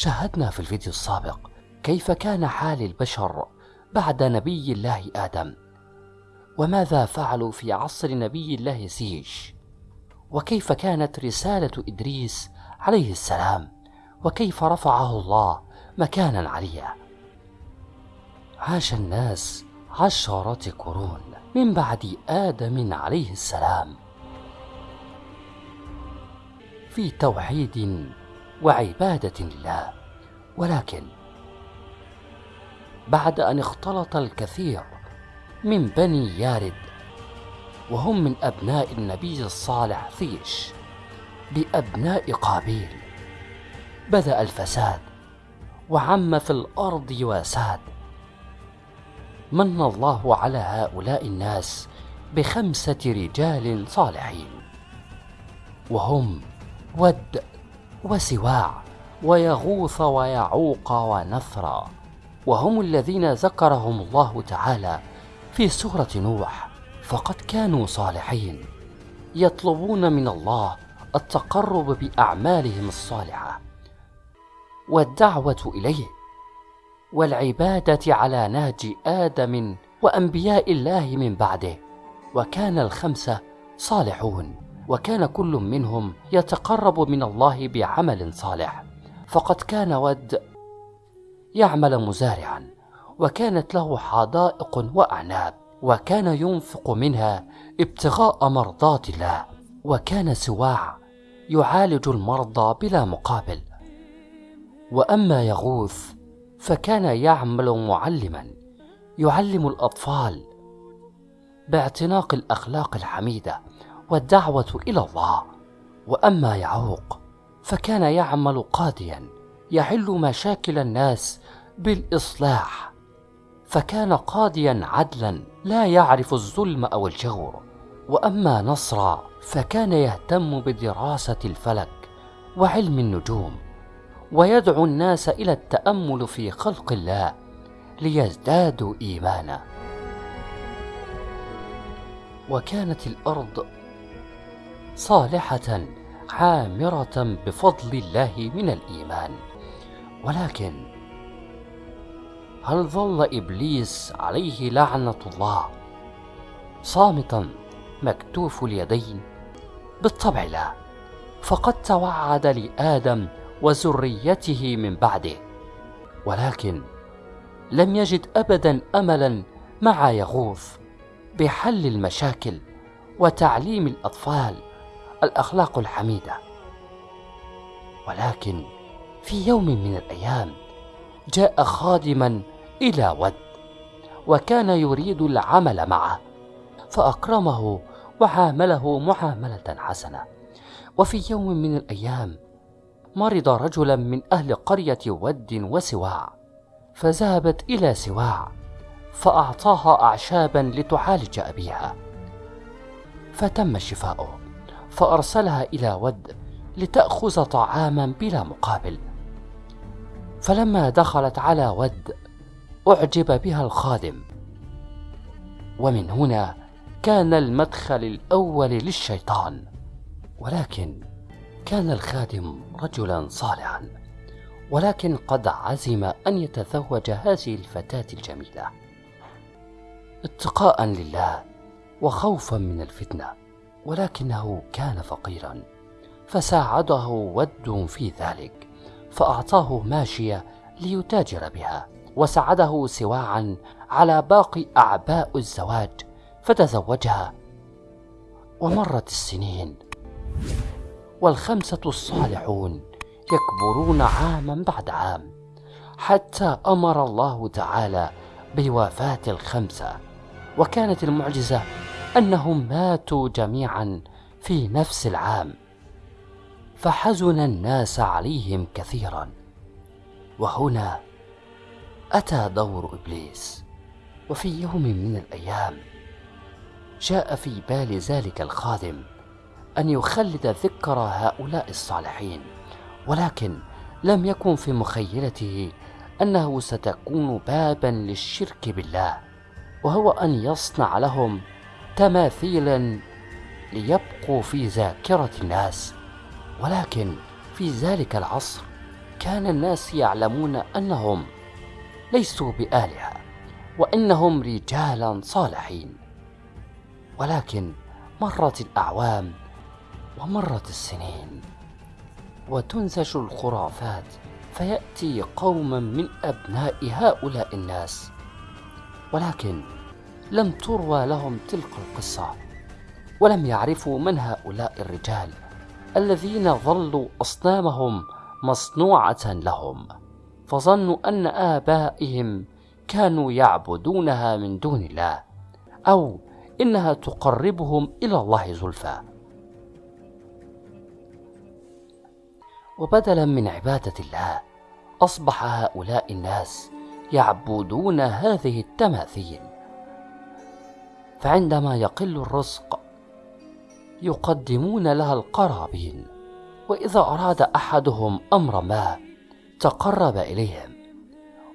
شاهدنا في الفيديو السابق كيف كان حال البشر بعد نبي الله آدم وماذا فعلوا في عصر نبي الله سيش وكيف كانت رسالة إدريس عليه السلام وكيف رفعه الله مكانا عليا عاش الناس عشرات قرون من بعد آدم عليه السلام. في توحيد وعبادة لله ولكن بعد أن اختلط الكثير من بني يارد وهم من أبناء النبي الصالح ثيش بأبناء قابيل بدأ الفساد وعم في الأرض وساد. من الله على هؤلاء الناس بخمسة رجال صالحين وهم ود وسواع ويغوث ويعوق ونثرا وهم الذين ذكرهم الله تعالى في سورة نوح فقد كانوا صالحين يطلبون من الله التقرب بأعمالهم الصالحة والدعوة إليه والعبادة على نهج آدم وأنبياء الله من بعده وكان الخمسة صالحون. وكان كل منهم يتقرب من الله بعمل صالح. فقد كان ود يعمل مزارعا وكانت له حدائق وأعناب وكان ينفق منها ابتغاء مرضات الله وكان سواع يعالج المرضى بلا مقابل. وأما يغوث فكان يعمل معلما يعلم الأطفال باعتناق الأخلاق الحميدة. والدعوة إلى الله. وأما يعوق فكان يعمل قاضيا يحل مشاكل الناس بالإصلاح. فكان قاضيا عدلا لا يعرف الظلم أو الجور. وأما نصر فكان يهتم بدراسة الفلك وعلم النجوم ويدعو الناس إلى التأمل في خلق الله ليزدادوا ايمانا. وكانت الأرض صالحة عامره بفضل الله من الإيمان. ولكن هل ظل إبليس عليه لعنة الله صامتا مكتوف اليدين؟ بالطبع لا. فقد توعد لآدم وذريته من بعده. ولكن لم يجد ابدا املا مع يغوث بحل المشاكل وتعليم الأطفال. الأخلاق الحميدة. ولكن في يوم من الأيام جاء خادما إلى ود وكان يريد العمل معه فأكرمه وعامله معامله حسنة. وفي يوم من الأيام مرض رجلا من أهل قرية ود وسواع فذهبت إلى سواع فأعطاها اعشابا لتعالج أبيها فتم شفاؤه. فأرسلها إلى ود لتأخذ طعاما بلا مقابل. فلما دخلت على ود أعجب بها الخادم. ومن هنا كان المدخل الأول للشيطان ولكن كان الخادم رجلا صالحا ولكن قد عزم أن يتزوج هذه الفتاة الجميلة. اتقاء لله وخوفا من الفتنة. ولكنه كان فقيرا. فساعده ود في ذلك فأعطاه ماشية ليتاجر بها وساعده سواعا على باقي أعباء الزواج فتزوجها. ومرت السنين. والخمسة الصالحون يكبرون عاما بعد عام حتى أمر الله تعالى بوفاة الخمسة وكانت المعجزة أنهم ماتوا جميعا في نفس العام فحزن الناس عليهم كثيرا. وهنا أتى دور إبليس وفي يوم من الأيام جاء في بال ذلك الخادم أن يخلد ذكر هؤلاء الصالحين ولكن لم يكن في مخيلته أنه ستكون بابا للشرك بالله وهو أن يصنع لهم تماثيلا ليبقوا في ذاكرة الناس ولكن في ذلك العصر كان الناس يعلمون أنهم ليسوا بآلهة وإنهم رجالا صالحين. ولكن مرت الأعوام ومرت السنين وتنسج الخرافات فيأتي قوما من أبناء هؤلاء الناس. ولكن لم تروى لهم تلك القصة ولم يعرفوا من هؤلاء الرجال الذين ظلوا أصنامهم مصنوعة لهم. فظنوا أن آبائهم كانوا يعبدونها من دون الله أو إنها تقربهم إلى الله زلفى. وبدلا من عبادة الله أصبح هؤلاء الناس يعبدون هذه التماثيل. فعندما يقل الرزق يقدمون لها القرابين. وإذا أراد أحدهم أمر ما تقرب إليهم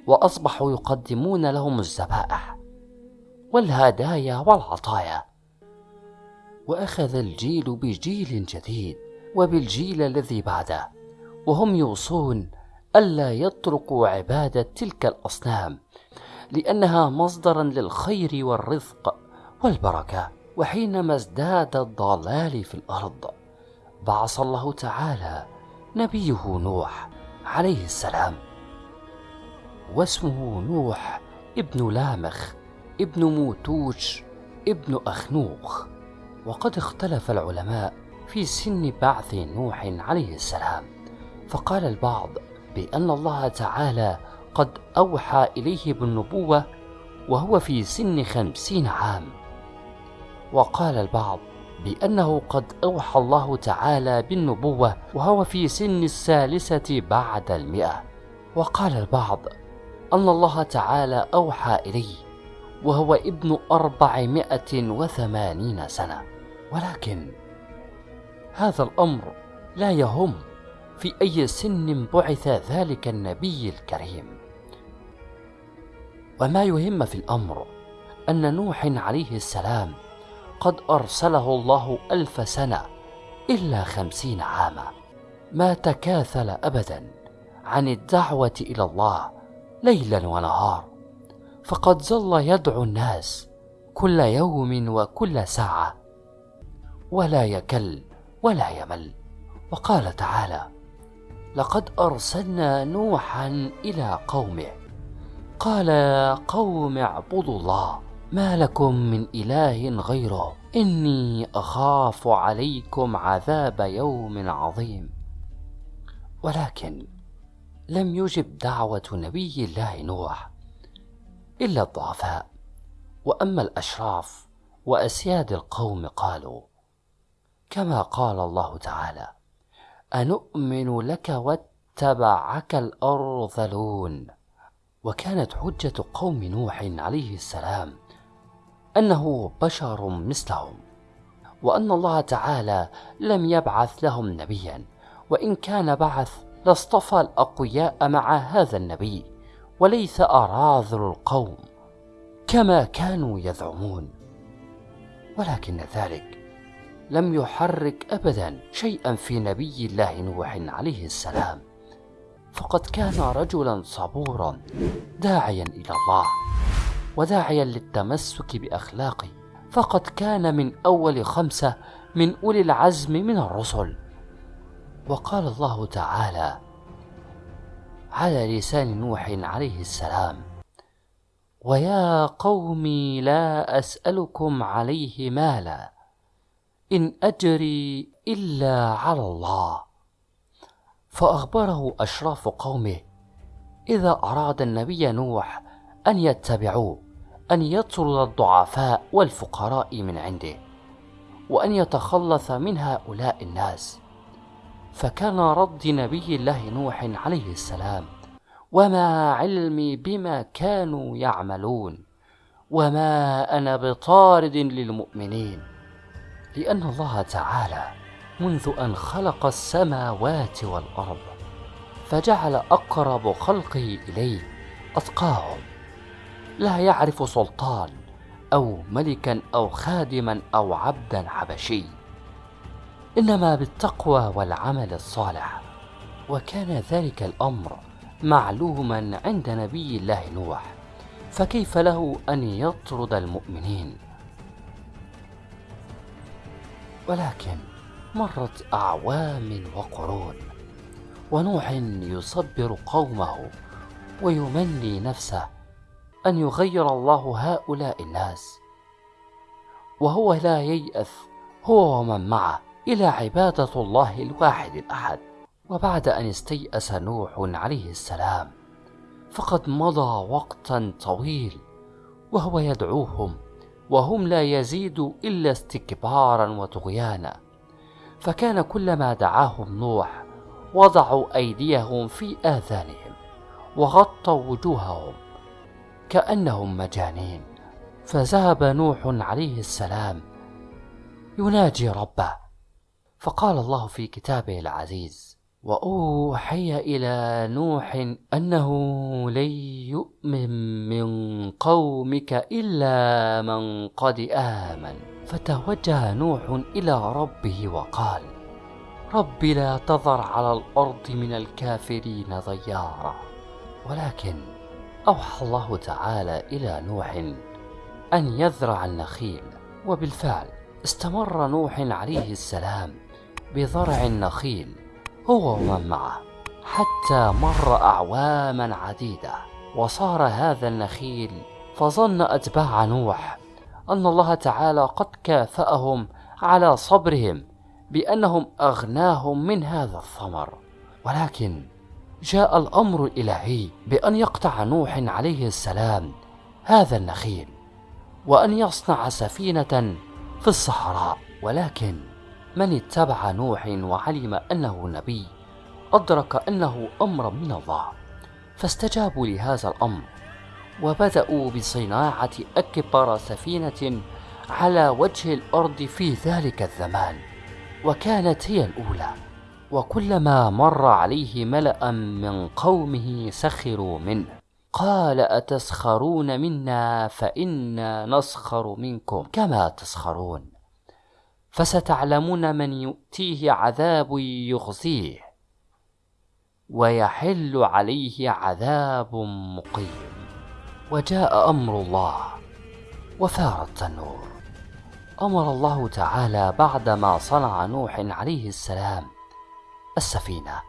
وأصبحوا يقدمون لهم الذبائح والهدايا والعطايا. وأخذ الجيل بجيل جديد وبالجيل الذي بعده وهم يوصون ألا يتركوا عبادة تلك الأصنام لأنها مصدرا للخير والرزق. والبركة وحينما ازداد الضلال في الأرض بعث الله تعالى نبيه نوح عليه السلام واسمه نوح ابن لامخ ابن موتوش ابن أخنوخ وقد اختلف العلماء في سن بعث نوح عليه السلام فقال البعض بأن الله تعالى قد أوحى إليه بالنبوة وهو في سن خمسين عام. وقال البعض بأنه قد أوحى الله تعالى بالنبوة وهو في سن الثالثة بعد المئة. وقال البعض أن الله تعالى أوحى إليه وهو ابن أربعمائة وثمانين سنة. ولكن هذا الأمر لا يهم في أي سن بعث ذلك النبي الكريم. وما يهم في الأمر أن نوح عليه السلام قد أرسله الله ألف سنة إلا خمسين عاما. ما تكاثل أبدا عن الدعوة إلى الله ليلا ونهار فقد ظل يدعو الناس كل يوم وكل ساعة. ولا يكل ولا يمل. وقال تعالى لقد أرسلنا نوحا إلى قومه. قال قوم اعبدوا الله. ما لكم من إله غيره. إني أخاف عليكم عذاب يوم عظيم. ولكن لم يجب دعوة نبي الله نوح إلا الضعفاء. وأما الأشراف وأسياد القوم قالوا كما قال الله تعالى أنؤمن لك واتبعك الأرذلون. وكانت حجة قوم نوح عليه السلام أنه بشر مثلهم وأن الله تعالى لم يبعث لهم نبيا وإن كان بعث لاصطفى الأقوياء مع هذا النبي وليس أراذل القوم كما كانوا يزعمون. ولكن ذلك لم يحرك ابدا شيئا في نبي الله نوح عليه السلام. فقد كان رجلا صبورا داعيا إلى الله. وداعيا للتمسك بأخلاقه. فقد كان من أول خمسة من أولي العزم من الرسل. وقال الله تعالى على لسان نوح عليه السلام ويا قوم لا أسألكم عليه مالا إن أجري إلا على الله فأخبره أشراف قومه إذا أراد النبي نوح أن يتبعوه أن يطرد الضعفاء والفقراء من عنده وأن يتخلص من هؤلاء الناس. فكان رد نبي الله نوح عليه السلام وما علمي بما كانوا يعملون وما أنا بطارد للمؤمنين لأن الله تعالى منذ أن خلق السماوات والأرض فجعل أقرب خلقه إليه أتقاهم. لا يعرف سلطان أو ملكا أو خادما أو عبدا حبشي إنما بالتقوى والعمل الصالح. وكان ذلك الأمر معلوما عند نبي الله نوح فكيف له أن يطرد المؤمنين؟ ولكن مرت أعوام وقرون ونوح يصبر قومه ويمني نفسه أن يغير الله هؤلاء الناس. وهو لا ييأس هو ومن معه إلى عبادة الله الواحد الأحد. وبعد أن استيأس نوح عليه السلام فقد مضى وقتا طويل وهو يدعوهم وهم لا يزيدوا إلا استكبارا وطغيانا. فكان كلما دعاهم نوح وضعوا أيديهم في آذانهم وغطوا وجوههم كأنهم مجانين. فذهب نوح عليه السلام يناجي ربه. فقال الله في كتابه العزيز وأوحي إلى نوح أنه لن يؤمن من قومك إلا من قد آمن. فتوجه نوح إلى ربه وقال رب لا تذر على الأرض من الكافرين ضيارا ولكن أوحى الله تعالى إلى نوح أن يزرع النخيل وبالفعل استمر نوح عليه السلام بزرع النخيل هو ومن معه حتى مر أعواما عديدة وصار هذا النخيل فظن أتباع نوح أن الله تعالى قد كافأهم على صبرهم بأنهم أغناهم من هذا الثمر. ولكن جاء الأمر الإلهي بأن يقطع نوح عليه السلام هذا النخيل وأن يصنع سفينة في الصحراء. ولكن من اتبع نوح وعلم أنه نبي أدرك أنه أمر من الله فاستجابوا لهذا الأمر وبدأوا بصناعة أكبر سفينة على وجه الأرض في ذلك الزمان وكانت هي الأولى. وكلما مر عليه ملأ من قومه سخروا منه. قال أتسخرون منا فإنا نسخر منكم. كما تسخرون؟ فستعلمون من يؤتيه عذاب يخزيه ويحل عليه عذاب مقيم. وجاء أمر الله وثار التنور. أمر الله تعالى بعدما صنع نوح عليه السلام السفينة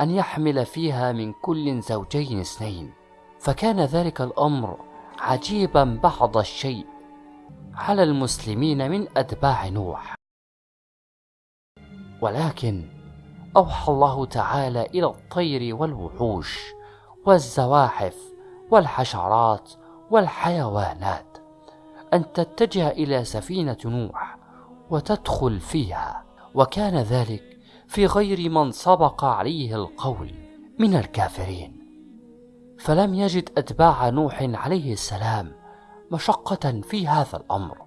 أن يحمل فيها من كل زوجين اثنين. فكان ذلك الأمر عجيبا بعض الشيء على المسلمين من أتباع نوح. ولكن أوحى الله تعالى إلى الطير والوحوش والزواحف والحشرات والحيوانات أن تتجه إلى سفينة نوح وتدخل فيها. وكان ذلك في غير من سبق عليه القول من الكافرين. فلم يجد أتباع نوح عليه السلام مشقة في هذا الأمر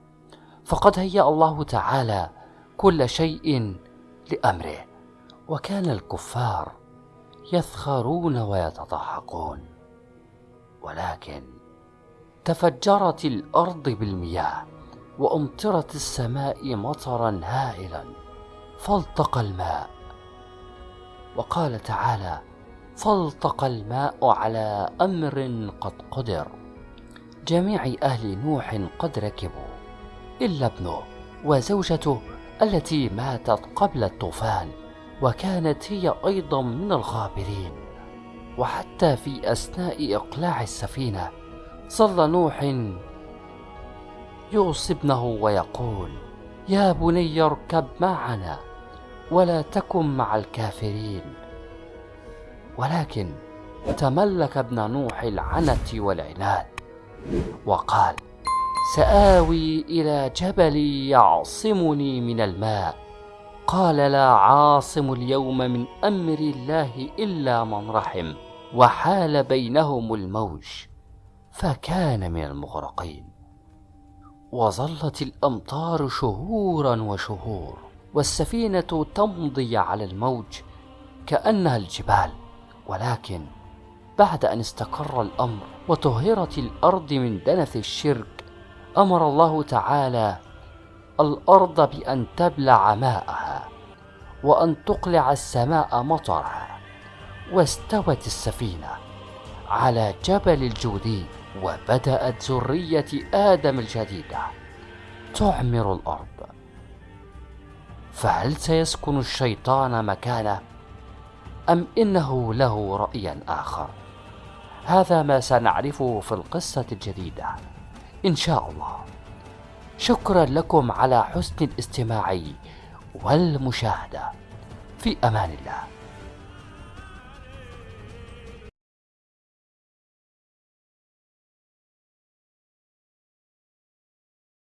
فقد هيأ الله تعالى كل شيء لأمره وكان الكفار يثخرون ويتضحكون. ولكن تفجرت الأرض بالمياه وأمطرت السماء مطرا هائلا فالتقى الماء. وقال تعالى فالتقى الماء على أمر قد قدر. جميع أهل نوح قد ركبوا إلا ابنه وزوجته التي ماتت قبل الطوفان وكانت هي أيضا من الغابرين. وحتى في أثناء إقلاع السفينة ظل نوح يوصي ابنه ويقول يا بني اركب معنا ولا تكن مع الكافرين. ولكن تملك ابن نوح العنت والعناد وقال سآوي إلى جبل يعصمني من الماء. قال لا عاصم اليوم من أمر الله إلا من رحم. وحال بينهم الموج فكان من المغرقين. وظلت الأمطار شهورا وشهور. والسفينة تمضي على الموج كأنها الجبال ولكن بعد أن استقر الأمر وطهرت الأرض من دنس الشرك أمر الله تعالى الأرض بأن تبلع ماءها وأن تقلع السماء مطرها واستوت السفينة على جبل الجودي وبدأت ذرية آدم الجديدة تعمر الأرض. فهل سيسكن الشيطان مكانه أم إنه له رأي آخر؟ هذا ما سنعرفه في القصة الجديدة إن شاء الله. شكرا لكم على حسن الاستماع والمشاهدة. في أمان الله.